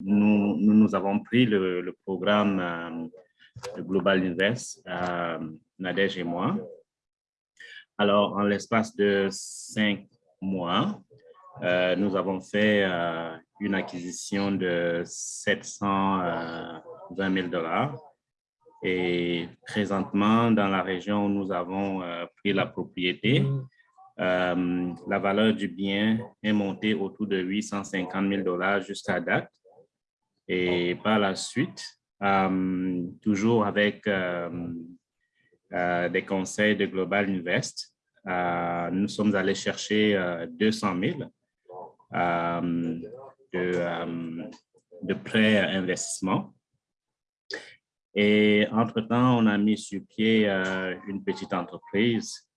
nous, nous, avons pris le, programme Global Invest, Nadège et moi. Alors, en l'espace de cinq mois, nous avons fait une acquisition de 720 000 dollars. Et présentement, dans la région où nous avons pris la propriété, euh, la valeur du bien est montée autour de 850 000 dollars jusqu'à date. Et par la suite, euh, toujours avec euh, des conseils de Global Invest, nous sommes allés chercher 200 000 de, de prêts investissement. Et entre-temps, on a mis sur pied une petite entreprise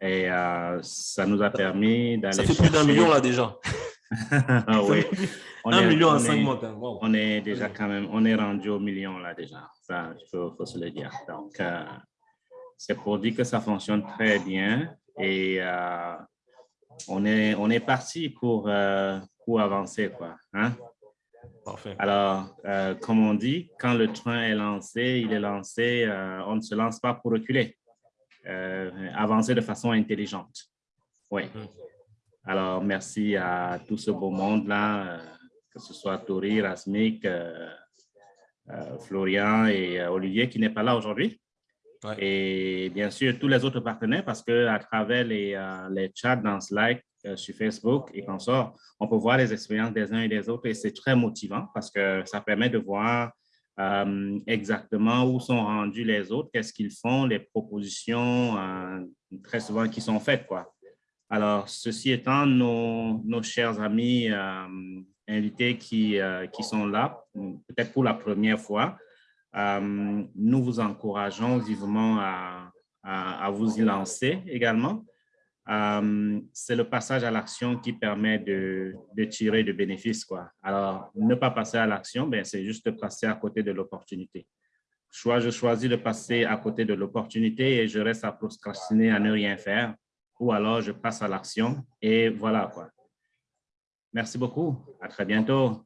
et euh, ça nous a permis d'aller Ça fait plus d'un million là déjà. ah, oui. On un million en cinq mois. On est déjà quand même, on est rendu au million là déjà. Ça, il faut, se le dire. Donc, euh, c'est pour dire que ça fonctionne très bien et euh, on est, on est parti pour, pour avancer. Quoi, hein? Parfait. Alors, comme on dit, quand le train est lancé, il est lancé, on ne se lance pas pour reculer. Euh, avancer de façon intelligente. Oui. Mm. Alors, merci à tout ce beau monde-là, euh, que ce soit Tori, Rasmik, euh, Florian et Olivier qui n'est pas là aujourd'hui. Et bien sûr, tous les autres partenaires, parce qu'à travers les, les, chats dans Slack, sur Facebook et sort, on peut voir les expériences des uns et des autres et c'est très motivant parce que ça permet de voir euh, exactement où sont rendus les autres, qu'est-ce qu'ils font, les propositions euh, très souvent qui sont faites. Quoi. Alors, ceci étant, nos, nos chers amis euh, invités qui, qui sont là, peut-être pour la première fois, nous vous encourageons vivement à, à, à vous y lancer également. Euh, c'est le passage à l'action qui permet de, tirer de bénéfices. Quoi. Alors, ne pas passer à l'action, ben, c'est juste passer à côté de l'opportunité. Soit je choisis de passer à côté de l'opportunité et je reste à procrastiner, à ne rien faire, ou alors je passe à l'action et voilà. quoi. Merci beaucoup. À très bientôt.